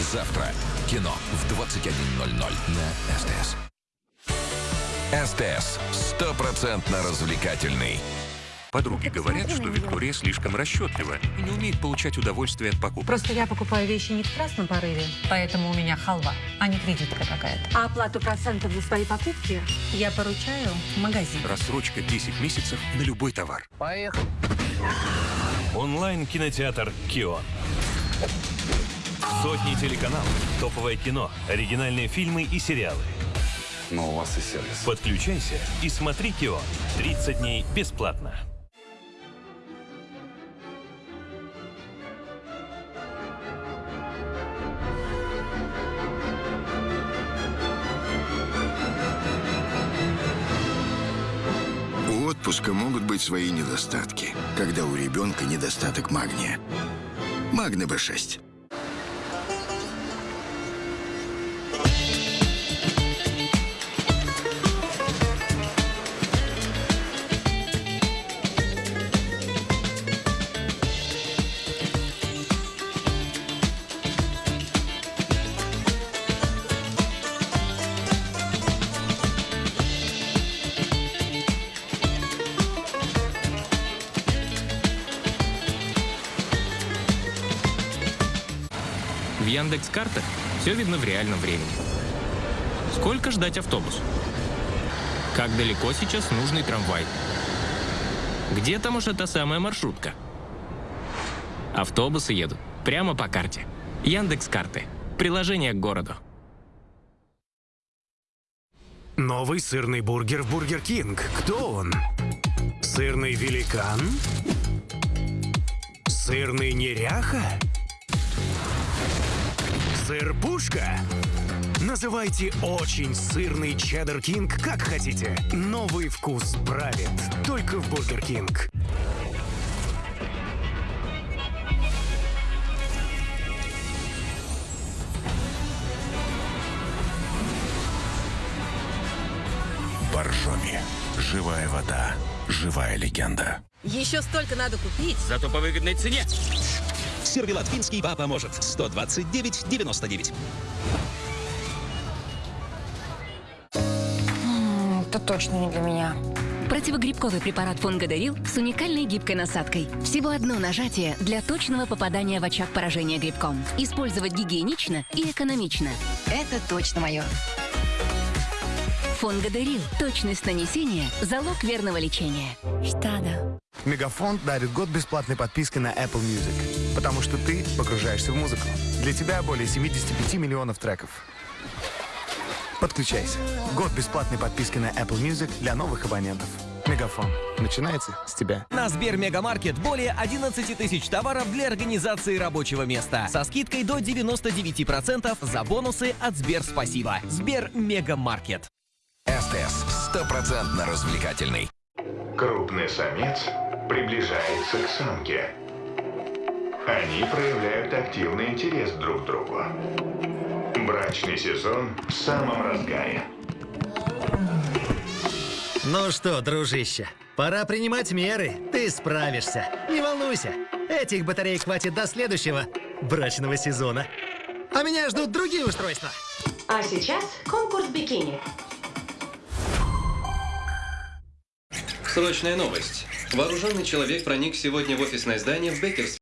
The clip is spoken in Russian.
Завтра кино в 21.00 на СТС. СТС. Стопроцентно развлекательный. Подруги говорят, что Виктория слишком расчетлива и не умеет получать удовольствие от покупок. Просто я покупаю вещи не в страстном порыве, поэтому у меня халва, а не кредитка какая-то. А оплату процентов за свои покупки? Я поручаю магазин. Рассрочка 10 месяцев на любой товар. Онлайн-кинотеатр «Кио». Сотни телеканалов, топовое кино, оригинальные фильмы и сериалы. Но у вас и сервис. Подключайся и смотри «Кио». 30 дней бесплатно. У отпуска могут быть свои недостатки, когда у ребенка недостаток магния. Магне Б6. В Яндекс Картах все видно в реальном времени. Сколько ждать автобус? Как далеко сейчас нужный трамвай? Где там уж эта самая маршрутка? Автобусы едут прямо по карте. Яндекс Карты. Приложение к городу. Новый сырный бургер в Бургер Кинг. Кто он? Сырный великан? Сырный неряха? Сыр-пушка? Называйте очень сырный Cheddar King как хотите. Новый вкус правит только в Бургер Кинг. Боржоми. Живая вода. Живая легенда. Еще столько надо купить. Зато по выгодной цене. Сервелат финский вам поможет. 129,99. Это точно не для меня. Противогрибковый препарат Фунгодарил с уникальной гибкой насадкой. Всего одно нажатие для точного попадания в очаг поражения грибком. Использовать гигиенично и экономично. Это точно мое. Фунгодарил. Точность нанесения – залог верного лечения. Штада. Мегафон дарит год бесплатной подписки на Apple Music, потому что ты погружаешься в музыку. Для тебя более 75 миллионов треков. Подключайся. Год бесплатной подписки на Apple Music для новых абонентов. Мегафон. Начинается с тебя. На Сбер Мегамаркет более 11 тысяч товаров для организации рабочего места. Со скидкой до 99% за бонусы от Сбер Спасибо. Сбер Мегамаркет. СТС. Стопроцентно развлекательный. Крупный самец приближается к самке. Они проявляют активный интерес друг к другу. Брачный сезон в самом разгаре. Ну что, дружище, пора принимать меры. Ты справишься. Не волнуйся. Этих батареек хватит до следующего брачного сезона. А меня ждут другие устройства. А сейчас конкурс бикини. Срочная новость. Вооруженный человек проник сегодня в офисное здание в Беккерс.